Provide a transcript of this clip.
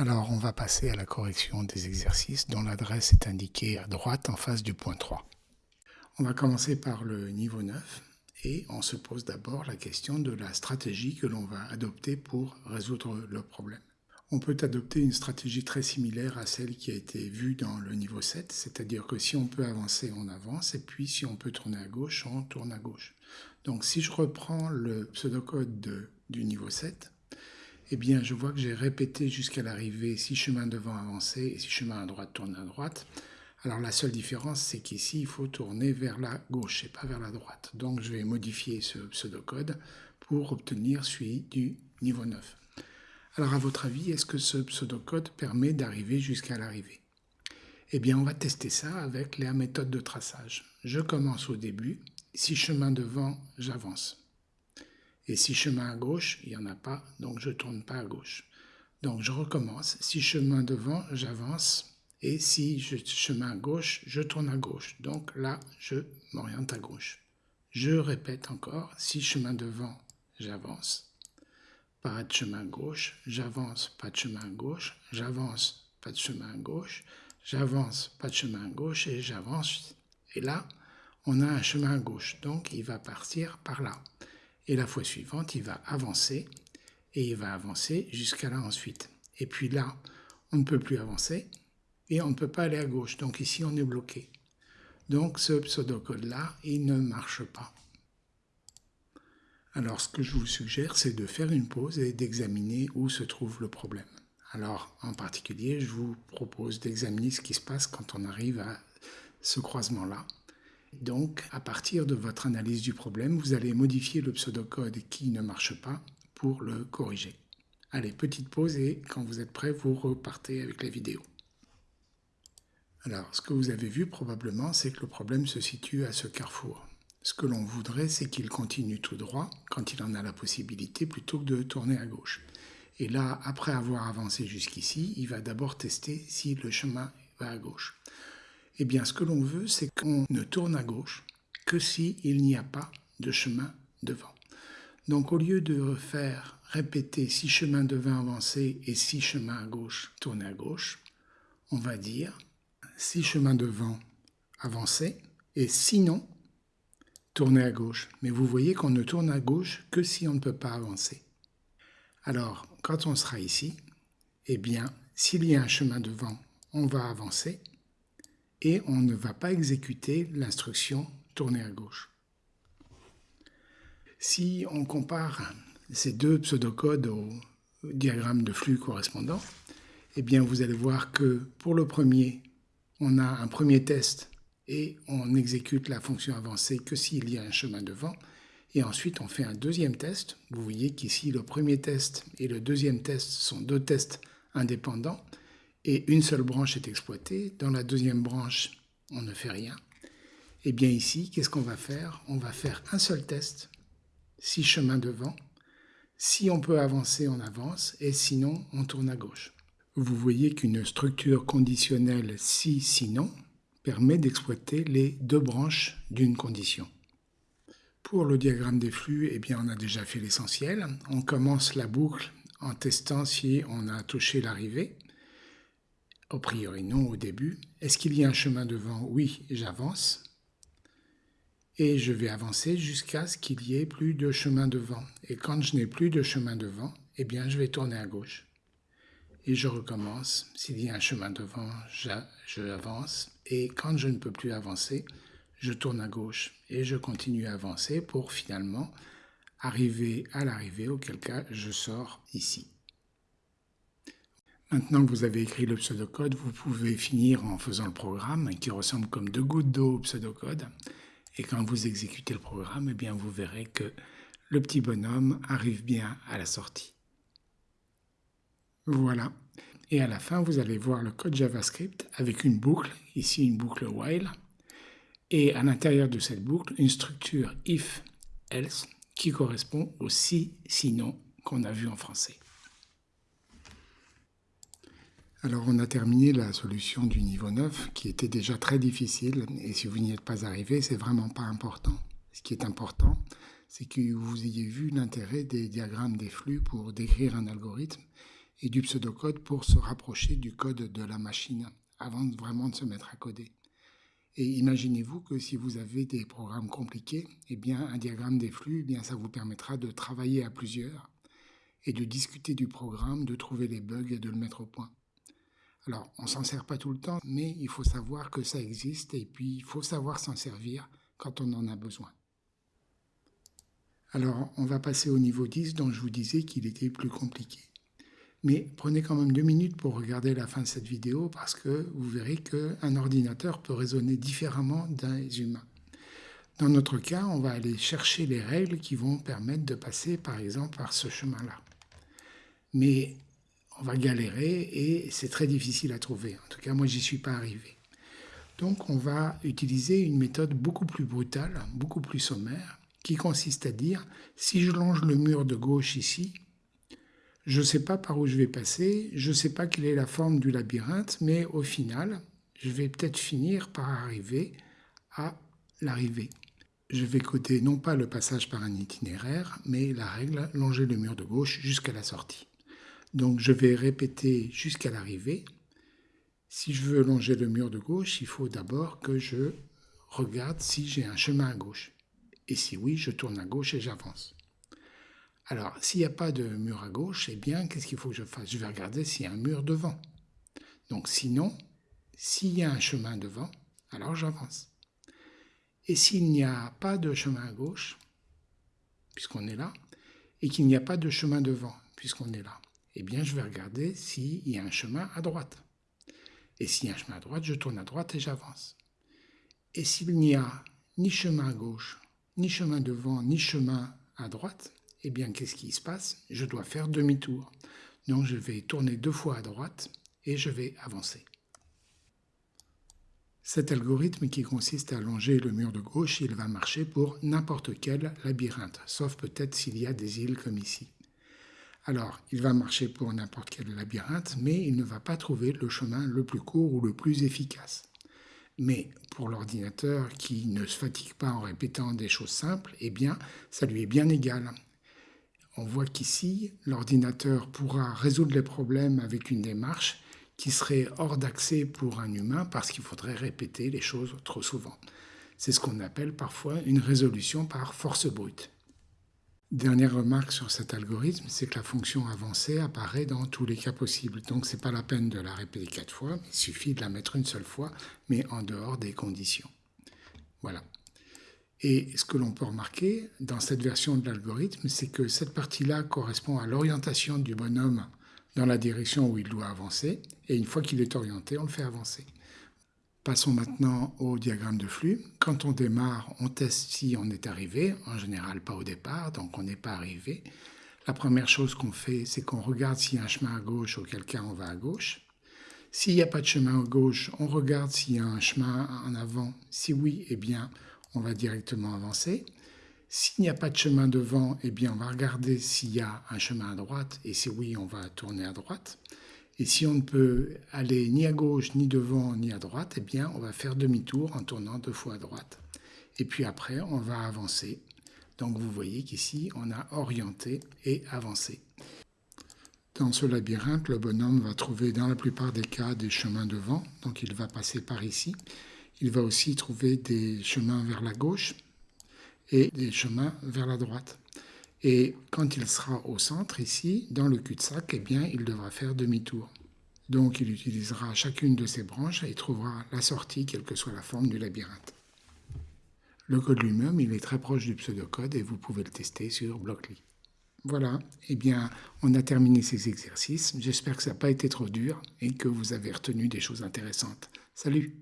Alors on va passer à la correction des exercices dont l'adresse est indiquée à droite en face du point 3. On va commencer par le niveau 9 et on se pose d'abord la question de la stratégie que l'on va adopter pour résoudre le problème. On peut adopter une stratégie très similaire à celle qui a été vue dans le niveau 7, c'est-à-dire que si on peut avancer, on avance, et puis si on peut tourner à gauche, on tourne à gauche. Donc si je reprends le pseudocode du niveau 7, eh bien, je vois que j'ai répété jusqu'à l'arrivée si chemin devant avancer et si chemin à droite tourne à droite. Alors la seule différence, c'est qu'ici, il faut tourner vers la gauche et pas vers la droite. Donc je vais modifier ce pseudocode pour obtenir celui du niveau 9. Alors à votre avis, est-ce que ce pseudocode permet d'arriver jusqu'à l'arrivée? Eh bien, on va tester ça avec la méthode de traçage. Je commence au début. Si chemin devant, j'avance. Et si chemin à gauche, il n'y en a pas, donc je ne tourne pas à gauche. Donc je recommence. Si chemin devant, j'avance. Et si chemin à gauche, je tourne à gauche. Donc là, je m'oriente à gauche. Je répète encore. Si chemin devant, j'avance. Pas de chemin à gauche. J'avance, pas de chemin à gauche. J'avance, pas de chemin à gauche. J'avance, pas de chemin à gauche. Et j'avance. Et là, on a un chemin à gauche. Donc il va partir par là. Et la fois suivante, il va avancer et il va avancer jusqu'à là ensuite. Et puis là, on ne peut plus avancer et on ne peut pas aller à gauche. Donc ici, on est bloqué. Donc ce pseudocode-là, il ne marche pas. Alors ce que je vous suggère, c'est de faire une pause et d'examiner où se trouve le problème. Alors en particulier, je vous propose d'examiner ce qui se passe quand on arrive à ce croisement-là. Donc, à partir de votre analyse du problème, vous allez modifier le pseudocode qui ne marche pas pour le corriger. Allez, petite pause et quand vous êtes prêt, vous repartez avec la vidéo. Alors, ce que vous avez vu probablement, c'est que le problème se situe à ce carrefour. Ce que l'on voudrait, c'est qu'il continue tout droit quand il en a la possibilité plutôt que de tourner à gauche. Et là, après avoir avancé jusqu'ici, il va d'abord tester si le chemin va à gauche. Eh bien, ce que l'on veut, c'est qu'on ne tourne à gauche que s'il n'y a pas de chemin devant. Donc, au lieu de faire répéter six chemins devant avancer et six chemins à gauche tourner à gauche, on va dire six chemins devant avancer et sinon tourner à gauche. Mais vous voyez qu'on ne tourne à gauche que si on ne peut pas avancer. Alors, quand on sera ici, eh bien, s'il y a un chemin devant, on va avancer et on ne va pas exécuter l'instruction tourner à gauche. Si on compare ces deux pseudocodes au diagramme de flux correspondant, eh bien vous allez voir que pour le premier, on a un premier test et on exécute la fonction avancée que s'il y a un chemin devant. Et ensuite, on fait un deuxième test. Vous voyez qu'ici, le premier test et le deuxième test sont deux tests indépendants et une seule branche est exploitée. Dans la deuxième branche, on ne fait rien. Et eh bien ici, qu'est-ce qu'on va faire? On va faire un seul test, six chemins devant. Si on peut avancer, on avance, et sinon, on tourne à gauche. Vous voyez qu'une structure conditionnelle si, sinon, permet d'exploiter les deux branches d'une condition. Pour le diagramme des flux, eh bien, on a déjà fait l'essentiel. On commence la boucle en testant si on a touché l'arrivée. A priori non au début. Est-ce qu'il y a un chemin devant? Oui, j'avance. Et je vais avancer jusqu'à ce qu'il y ait plus de chemin devant. Et quand je n'ai plus de chemin devant, eh bien je vais tourner à gauche. Et je recommence. S'il y a un chemin devant, je avance. Et quand je ne peux plus avancer, je tourne à gauche. Et je continue à avancer pour finalement arriver à l'arrivée, auquel cas je sors ici. Maintenant que vous avez écrit le pseudocode, vous pouvez finir en faisant le programme qui ressemble comme deux gouttes d'eau au pseudocode. Et quand vous exécutez le programme, eh bien vous verrez que le petit bonhomme arrive bien à la sortie. Voilà. Et à la fin, vous allez voir le code JavaScript avec une boucle, ici une boucle while, et à l'intérieur de cette boucle, une structure if-else qui correspond au si, sinon qu'on a vu en français. Alors on a terminé la solution du niveau 9 qui était déjà très difficile et si vous n'y êtes pas arrivé, c'est vraiment pas important. Ce qui est important, c'est que vous ayez vu l'intérêt des diagrammes des flux pour décrire un algorithme et du pseudocode pour se rapprocher du code de la machine avant vraiment de se mettre à coder. Et imaginez-vous que si vous avez des programmes compliqués, eh bien, un diagramme des flux, eh bien, ça vous permettra de travailler à plusieurs et de discuter du programme, de trouver les bugs et de le mettre au point. Alors, on s'en sert pas tout le temps, mais il faut savoir que ça existe et puis il faut savoir s'en servir quand on en a besoin. Alors, on va passer au niveau 10 dont je vous disais qu'il était plus compliqué. Mais prenez quand même deux minutes pour regarder la fin de cette vidéo parce que vous verrez qu'un ordinateur peut raisonner différemment des humains. Dans notre cas, on va aller chercher les règles qui vont permettre de passer par exemple par ce chemin-là. Mais on va galérer et c'est très difficile à trouver. En tout cas, moi, j'y suis pas arrivé. Donc, on va utiliser une méthode beaucoup plus brutale, beaucoup plus sommaire, qui consiste à dire, si je longe le mur de gauche ici, je ne sais pas par où je vais passer, je ne sais pas quelle est la forme du labyrinthe, mais au final, je vais peut-être finir par arriver à l'arrivée. Je vais coder non pas le passage par un itinéraire, mais la règle longer le mur de gauche jusqu'à la sortie. Donc je vais répéter jusqu'à l'arrivée. Si je veux longer le mur de gauche, il faut d'abord que je regarde si j'ai un chemin à gauche. Et si oui, je tourne à gauche et j'avance. Alors, s'il n'y a pas de mur à gauche, eh bien, qu'est-ce qu'il faut que je fasse? Je vais regarder s'il y a un mur devant. Donc, sinon, s'il y a un chemin devant, alors j'avance. Et s'il n'y a pas de chemin à gauche, puisqu'on est là, et qu'il n'y a pas de chemin devant, puisqu'on est là, eh bien, je vais regarder s'il y a un chemin à droite. Et s'il y a un chemin à droite, je tourne à droite et j'avance. Et s'il n'y a ni chemin à gauche, ni chemin devant, ni chemin à droite, eh bien, qu'est-ce qui se passe? Je dois faire demi-tour. Donc, je vais tourner deux fois à droite et je vais avancer. Cet algorithme qui consiste à longer le mur de gauche, il va marcher pour n'importe quel labyrinthe, sauf peut-être s'il y a des îles comme ici. Alors, il va marcher pour n'importe quel labyrinthe, mais il ne va pas trouver le chemin le plus court ou le plus efficace. Mais pour l'ordinateur qui ne se fatigue pas en répétant des choses simples, eh bien, ça lui est bien égal on voit qu'ici, l'ordinateur pourra résoudre les problèmes avec une démarche qui serait hors d'accès pour un humain parce qu'il faudrait répéter les choses trop souvent. C'est ce qu'on appelle parfois une résolution par force brute. Dernière remarque sur cet algorithme, c'est que la fonction avancée apparaît dans tous les cas possibles. Donc ce n'est pas la peine de la répéter quatre fois, il suffit de la mettre une seule fois, mais en dehors des conditions. Voilà. Et ce que l'on peut remarquer dans cette version de l'algorithme, c'est que cette partie-là correspond à l'orientation du bonhomme dans la direction où il doit avancer, et une fois qu'il est orienté, on le fait avancer. Passons maintenant au diagramme de flux. Quand on démarre, on teste si on est arrivé, en général pas au départ, donc on n'est pas arrivé. La première chose qu'on fait, c'est qu'on regarde s'il y a un chemin à gauche, auquel cas on va à gauche. S'il n'y a pas de chemin à gauche, on regarde s'il y a un chemin en avant. Si oui, eh bien, on va directement avancer. S'il n'y a pas de chemin devant, eh bien, on va regarder s'il y a un chemin à droite, et si oui, on va tourner à droite. Et si on ne peut aller ni à gauche, ni devant, ni à droite, eh bien, on va faire demi-tour en tournant deux fois à droite. Et puis après, on va avancer. Donc vous voyez qu'ici, on a orienté et avancé. Dans ce labyrinthe, le bonhomme va trouver dans la plupart des cas des chemins devant, donc il va passer par ici. Il va aussi trouver des chemins vers la gauche et des chemins vers la droite. Et quand il sera au centre, ici, dans le cul-de-sac, eh bien, il devra faire demi-tour. Donc il utilisera chacune de ces branches et trouvera la sortie, quelle que soit la forme du labyrinthe. Le code lui-même, il est très proche du pseudocode et vous pouvez le tester sur Blockly. Voilà, eh bien, on a terminé ces exercices. J'espère que ça n'a pas été trop dur et que vous avez retenu des choses intéressantes. Salut